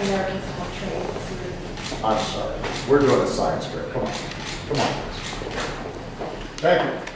Americans trade. I'm sorry. We're doing a science fair. Come on. Come on. Thank you.